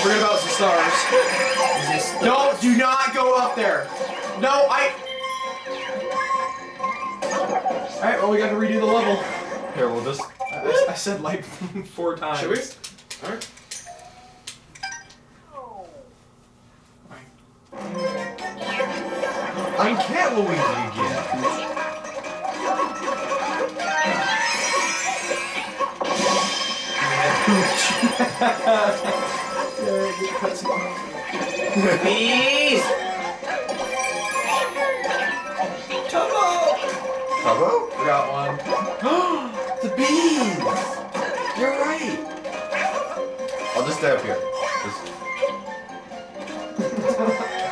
[SPEAKER 2] forget about the stars.
[SPEAKER 4] Is this
[SPEAKER 2] No, do not go up there. No, I. Alright, well, we gotta redo the level.
[SPEAKER 3] Here, we'll just.
[SPEAKER 2] I, I said like four times.
[SPEAKER 3] Should we?
[SPEAKER 1] Alright.
[SPEAKER 3] I'm Cat Luigi again.
[SPEAKER 1] Please.
[SPEAKER 3] Hello?
[SPEAKER 2] I got one.
[SPEAKER 3] the beans! You're right! I'll just stay up here. Just-.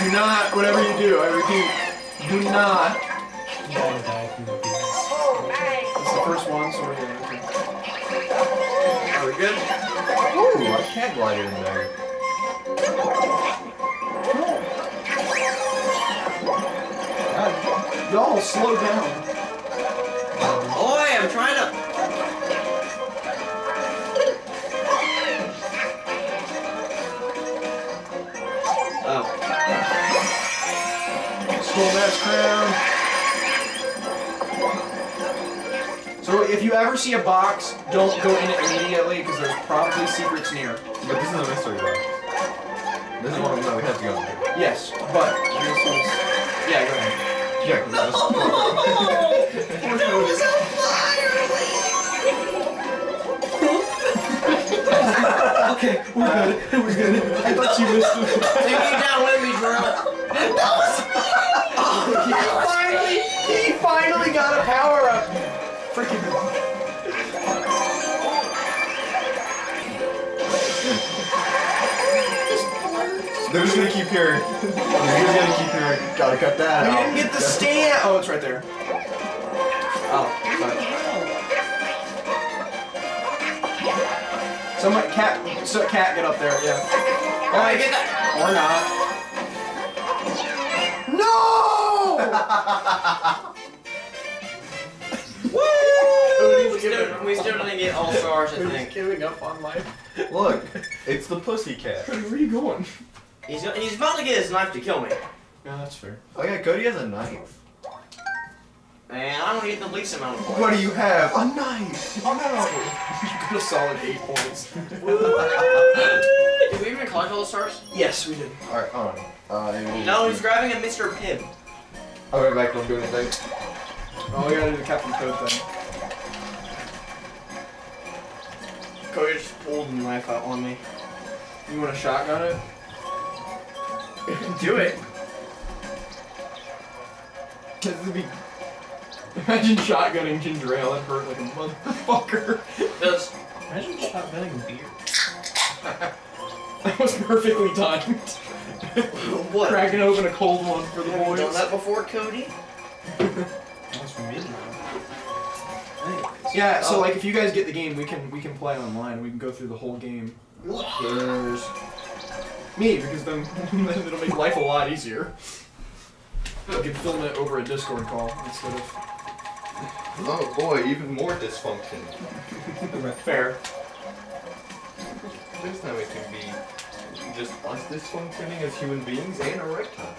[SPEAKER 2] Do not, whatever you do, I repeat, do not.
[SPEAKER 1] Are we good?
[SPEAKER 3] Ooh, I can't glide in there.
[SPEAKER 2] Uh, y'all slow down.
[SPEAKER 1] Oi, I'm trying to. Oh.
[SPEAKER 2] Skull Mask Crown. If you ever see a box, don't go in it immediately because there's probably secrets near.
[SPEAKER 3] But this is a mystery box. This is one of them that we have to go into.
[SPEAKER 2] Yes, but this is. Yeah, go ahead.
[SPEAKER 3] Yeah, 'cause oh, that's-
[SPEAKER 2] Okay, we're good. We're good. I thought you missed it.
[SPEAKER 1] Take me down with me, Drill.
[SPEAKER 2] he finally, he finally got a power up. Freaking.
[SPEAKER 3] They're just gonna keep hearing. They're just gonna keep hearing. Gotta cut that
[SPEAKER 2] We
[SPEAKER 3] out.
[SPEAKER 2] didn't get the stand. Oh, it's right there.
[SPEAKER 1] Oh, sorry.
[SPEAKER 2] Someone, cat, so cat, get up there. Yeah.
[SPEAKER 1] Oh, I get that.
[SPEAKER 2] Or not. No!
[SPEAKER 1] still, we still didn't get all stars, I think.
[SPEAKER 2] giving up on life.
[SPEAKER 3] Look, it's the pussy cat.
[SPEAKER 2] Cody, where are you going?
[SPEAKER 1] He's, he's about to get his knife to kill me.
[SPEAKER 2] Yeah, that's fair.
[SPEAKER 3] Oh yeah, Cody has a knife.
[SPEAKER 1] Man, I don't need the least amount of points.
[SPEAKER 3] What do you have? A knife. Oh
[SPEAKER 2] You got a solid eight points.
[SPEAKER 1] Did we even collect all the stars?
[SPEAKER 2] yes, we did.
[SPEAKER 3] Alright, hold on. Uh,
[SPEAKER 1] No, he's grabbing a Mr. Pibb.
[SPEAKER 3] I'll be back. Don't do anything.
[SPEAKER 2] Oh, we gotta do the Captain Toad thing.
[SPEAKER 1] Cody just knife out on me.
[SPEAKER 2] You want to shotgun it?
[SPEAKER 1] Do it.
[SPEAKER 2] This would be. Imagine shotgunning ginger ale. It hurt like a motherfucker.
[SPEAKER 1] Does
[SPEAKER 4] Imagine shotgunning beer.
[SPEAKER 2] That was perfectly timed.
[SPEAKER 1] what?
[SPEAKER 2] Cracking open a cold one for the
[SPEAKER 1] Have you
[SPEAKER 2] boys.
[SPEAKER 1] done that before, Cody?
[SPEAKER 2] Yeah, so
[SPEAKER 1] Oh.
[SPEAKER 2] like if you guys get the game, we can we can play online. We can go through the whole game. There's me because then then it'll make life a lot easier. We can film it over a Discord call instead of
[SPEAKER 3] Oh boy, even more dysfunction.
[SPEAKER 2] fair.
[SPEAKER 3] This time it can be just us dysfunctioning as human beings and a reptile.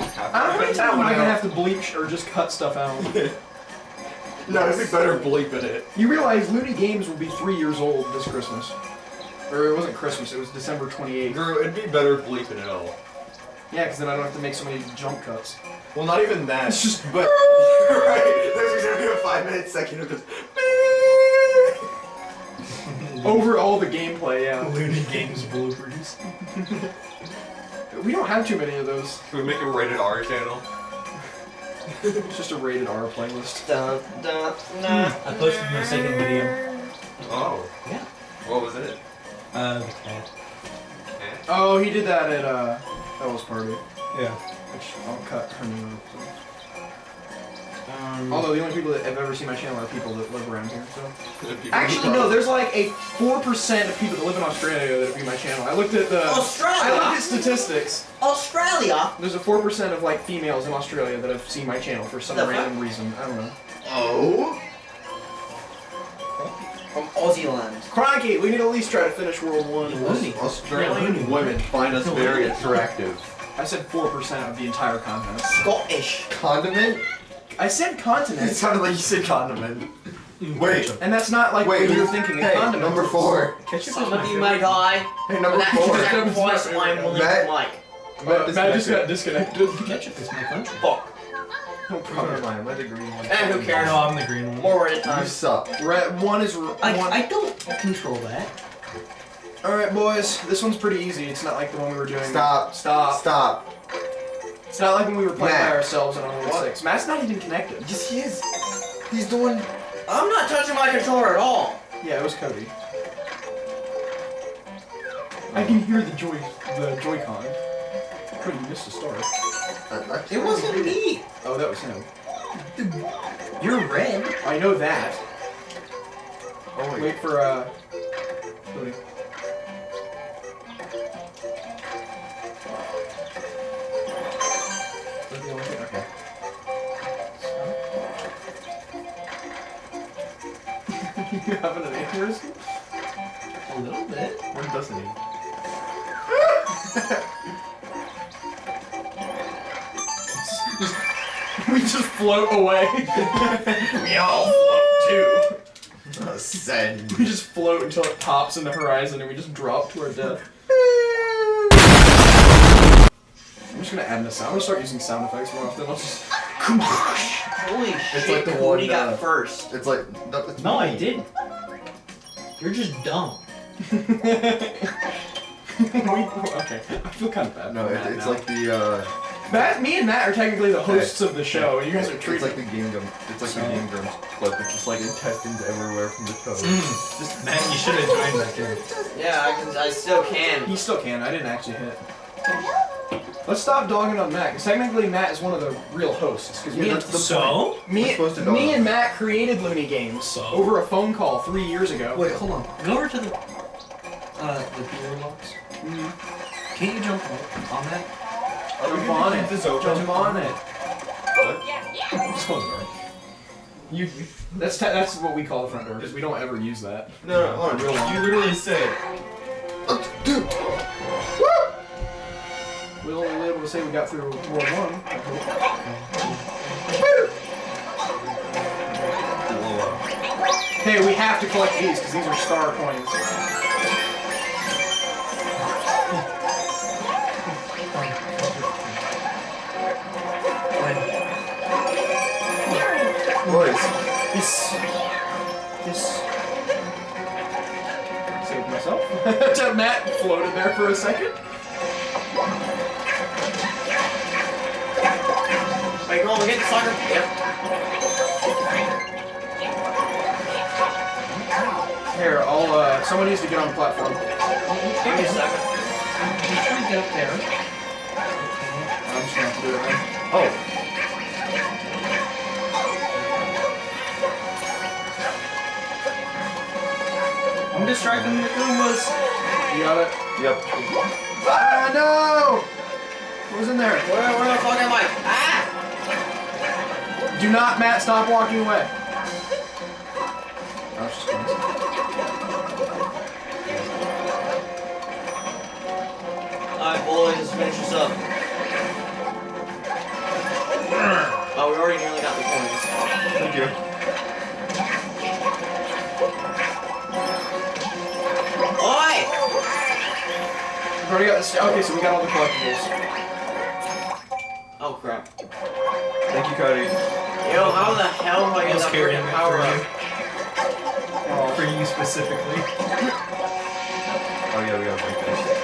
[SPEAKER 2] I don't know how many times am I gonna have to bleach or just cut stuff out.
[SPEAKER 3] No, it'd be better bleeping it.
[SPEAKER 2] You realize Looney Games will be three years old this Christmas. Or it wasn't Christmas, it was December 28th.
[SPEAKER 3] Drew, it'd be better bleeping it all.
[SPEAKER 2] Yeah, because then I don't have to make so many jump cuts.
[SPEAKER 3] Well, not even that.
[SPEAKER 2] It's just-
[SPEAKER 3] but right. There's gonna be a five minute section of just.
[SPEAKER 2] Over all the gameplay, yeah.
[SPEAKER 4] Looney Games bloopers.
[SPEAKER 2] We don't have too many of those.
[SPEAKER 3] Can we make a rated R channel?
[SPEAKER 2] It's just a rated R playlist.
[SPEAKER 1] Dun, dun, nah,
[SPEAKER 4] I posted my second video.
[SPEAKER 3] Oh.
[SPEAKER 4] Yeah.
[SPEAKER 3] What was it?
[SPEAKER 4] Uh, the cat.
[SPEAKER 2] Oh, he did that at uh, Bella's party.
[SPEAKER 4] Yeah.
[SPEAKER 2] Which I'll cut her name out. So.
[SPEAKER 1] Um,
[SPEAKER 2] Although the only people that have ever seen my channel are people that live around here. So actually, no. There's like a four percent of people that live in Australia that view my channel. I looked at the.
[SPEAKER 1] Australia.
[SPEAKER 2] I looked at statistics.
[SPEAKER 1] Australia?
[SPEAKER 2] There's a four percent of like females in Australia that have seen my channel for some
[SPEAKER 1] The fuck?
[SPEAKER 2] random reason. I don't know.
[SPEAKER 3] Oh.
[SPEAKER 1] From Aussie land.
[SPEAKER 2] Crikey, we need to at least try to finish World One.
[SPEAKER 4] Looney.
[SPEAKER 3] Australian women find us very attractive.
[SPEAKER 2] I said four percent of the entire continent.
[SPEAKER 1] Scottish.
[SPEAKER 3] Condiment?
[SPEAKER 2] I said continent.
[SPEAKER 3] It
[SPEAKER 2] continent,
[SPEAKER 3] sounded like you said condiment. Wait.
[SPEAKER 2] and that's not like
[SPEAKER 3] Wait,
[SPEAKER 2] what you're
[SPEAKER 3] who-
[SPEAKER 2] thinking.
[SPEAKER 3] Hey,
[SPEAKER 2] condiment.
[SPEAKER 3] number four.
[SPEAKER 4] Ketchup
[SPEAKER 1] Some
[SPEAKER 4] is my
[SPEAKER 1] of you
[SPEAKER 4] favorite.
[SPEAKER 1] may die,
[SPEAKER 3] Hey,
[SPEAKER 1] but
[SPEAKER 3] number
[SPEAKER 1] that
[SPEAKER 3] four.
[SPEAKER 1] sacrifice I'm willing
[SPEAKER 3] Matt-
[SPEAKER 1] to make.
[SPEAKER 2] Matt, Matt just got disconnected.
[SPEAKER 4] Ketchup is my country.
[SPEAKER 1] Fuck.
[SPEAKER 2] No
[SPEAKER 3] Never
[SPEAKER 2] problem.
[SPEAKER 3] mind, I'm the green one.
[SPEAKER 1] Eh, who cares?
[SPEAKER 4] No, I'm the green one.
[SPEAKER 1] More at a
[SPEAKER 3] You suck.
[SPEAKER 2] Red one is r-
[SPEAKER 4] I,
[SPEAKER 2] one.
[SPEAKER 4] I don't control that.
[SPEAKER 2] All right, boys. This one's pretty easy. It's not like the one we were doing.
[SPEAKER 3] Stop.
[SPEAKER 2] Stop.
[SPEAKER 3] Stop.
[SPEAKER 2] It's not like when we were playing
[SPEAKER 3] Matt.
[SPEAKER 2] by ourselves on Unreal
[SPEAKER 3] What?
[SPEAKER 2] Six. Matt's not even connected.
[SPEAKER 3] Yes, he is. He's doing.
[SPEAKER 1] I'm not touching my controller at all.
[SPEAKER 2] Yeah, it was Cody. I can hear the joy, the Joy-Con couldn't the start. Uh,
[SPEAKER 1] it wasn't me!
[SPEAKER 2] Oh, that was him.
[SPEAKER 1] You're red.
[SPEAKER 2] I know that.
[SPEAKER 3] Oh, wait.
[SPEAKER 2] wait for, uh... Wait. Okay. you have an aneurysm?
[SPEAKER 4] A little bit.
[SPEAKER 2] One doesn't he? we just float away. we all float too.
[SPEAKER 3] Send.
[SPEAKER 2] We just float until it pops in the horizon and we just drop to our death. I'm just gonna add in a sound. I'm gonna start using sound effects more often. I'll just.
[SPEAKER 1] Holy shit, It's
[SPEAKER 3] like the
[SPEAKER 1] Cody
[SPEAKER 3] one,
[SPEAKER 1] got
[SPEAKER 3] uh,
[SPEAKER 1] first.
[SPEAKER 3] It's like no, it's
[SPEAKER 4] No, I didn't. You're just dumb.
[SPEAKER 2] We- okay, I feel kind of bad.
[SPEAKER 3] No, it, it's
[SPEAKER 2] now.
[SPEAKER 3] like the uh.
[SPEAKER 2] Matt, me and Matt are technically the hosts of the show. and You guys are
[SPEAKER 3] It's
[SPEAKER 2] treating.
[SPEAKER 3] like the Game Grumps. It's like
[SPEAKER 2] So-
[SPEAKER 3] the Game Grumps clip. It's just like intestines everywhere from the toes.
[SPEAKER 4] Just, Matt, you should have joined that game.
[SPEAKER 1] Yeah, I can. I still can.
[SPEAKER 2] He still can. I didn't actually hit. Let's stop dogging on Matt, because technically Matt is one of the real hosts. Because
[SPEAKER 3] Yeah,
[SPEAKER 2] me, and,
[SPEAKER 4] So?
[SPEAKER 2] me,
[SPEAKER 3] supposed to
[SPEAKER 2] me and Matt created Looney Games
[SPEAKER 4] So?
[SPEAKER 2] over a phone call three years ago.
[SPEAKER 4] Wait, hold on. Go over to the uh the theory box.
[SPEAKER 2] Mhm.
[SPEAKER 4] Can't you jump on that?
[SPEAKER 3] Are we
[SPEAKER 2] Jump
[SPEAKER 3] gonna
[SPEAKER 2] on
[SPEAKER 3] keep
[SPEAKER 2] it.
[SPEAKER 3] This open?
[SPEAKER 2] Jump on it.
[SPEAKER 3] What?
[SPEAKER 4] Yeah, close the door.
[SPEAKER 2] You. That's te- that's what we call the front door because we don't ever use that.
[SPEAKER 3] No, no, hold on.
[SPEAKER 2] Real long.
[SPEAKER 3] You literally said. Uh, dude.
[SPEAKER 2] We were only able to say we got through World One. I hope. Hey, we have to collect these because these are star coins. This. This. Saved myself. Till Matt floated there for a second.
[SPEAKER 1] Wait, come on, we get the soccer. Yep.
[SPEAKER 2] Here, I'll. Uh, someone needs to get on the platform.
[SPEAKER 1] Give me a second.
[SPEAKER 4] I'm trying to get up there.
[SPEAKER 2] I'm just gonna have to do it then.
[SPEAKER 3] Oh.
[SPEAKER 4] Distracting the Goombas.
[SPEAKER 2] You got it.
[SPEAKER 3] Yep.
[SPEAKER 2] Ah no! What was in there?
[SPEAKER 1] Where, where the fuck am I? Ah!
[SPEAKER 2] Do not, Matt. Stop walking away. Oh, it's just coins.
[SPEAKER 1] Alright, boys, let's finish this up. Oh, we already nearly got the coins.
[SPEAKER 3] Thank you.
[SPEAKER 2] We've already got this. Okay, so we got all the collectibles.
[SPEAKER 1] Oh crap.
[SPEAKER 3] Thank you, Cody.
[SPEAKER 1] Yo, how the hell do I get
[SPEAKER 4] was
[SPEAKER 1] that
[SPEAKER 4] carrying
[SPEAKER 1] freaking
[SPEAKER 4] it
[SPEAKER 1] power
[SPEAKER 4] for
[SPEAKER 1] up?
[SPEAKER 4] you. For you specifically.
[SPEAKER 3] Oh yeah, we gotta break this.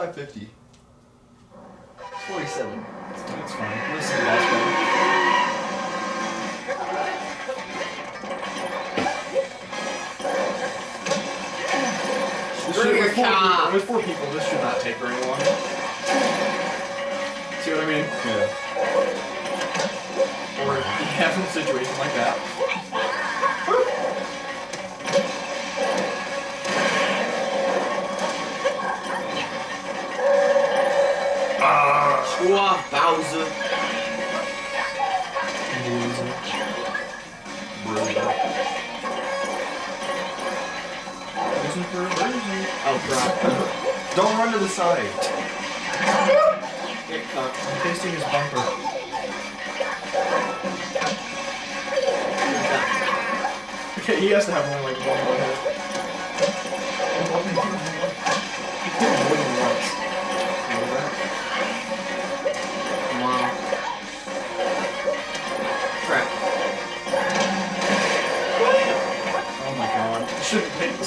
[SPEAKER 3] I said 550.
[SPEAKER 1] 47.
[SPEAKER 2] That's fine. This is the last one.
[SPEAKER 1] Bring
[SPEAKER 2] with, four people, with four people, this should not take very long. See what I mean?
[SPEAKER 3] Yeah.
[SPEAKER 2] Or if you have a situation like that.
[SPEAKER 1] Screw off, Bowser.
[SPEAKER 2] Listen for a version.
[SPEAKER 1] Oh crap.
[SPEAKER 3] Don't run to the side.
[SPEAKER 1] Get cocked.
[SPEAKER 4] I'm tasting his bumper.
[SPEAKER 2] Okay, he has to have only like one more hit.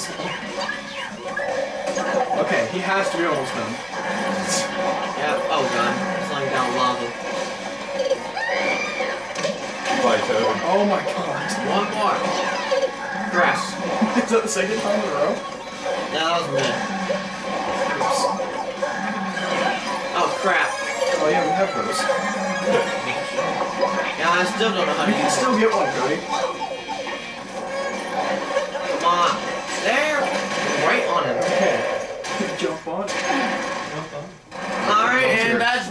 [SPEAKER 2] shouldn't take this long. Okay, he has to be almost done.
[SPEAKER 1] Yeah, oh god. Sliding down lava.
[SPEAKER 3] Bye, Toad.
[SPEAKER 2] Oh my god.
[SPEAKER 1] One more. Crap.
[SPEAKER 2] Is that the second time in a row?
[SPEAKER 1] No, that was me.
[SPEAKER 2] Oops.
[SPEAKER 1] Oh crap.
[SPEAKER 2] Oh yeah, we have those.
[SPEAKER 1] Yeah, I I still don't know how to
[SPEAKER 2] You can still get one, Cody.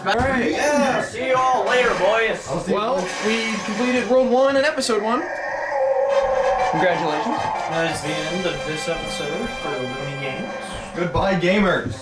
[SPEAKER 1] And that's back. Alright, yeah. See you all later, boys.
[SPEAKER 2] Well, we completed World 1 and Episode 1. Congratulations.
[SPEAKER 4] That is the end of this episode for Looney Games.
[SPEAKER 3] Goodbye, gamers.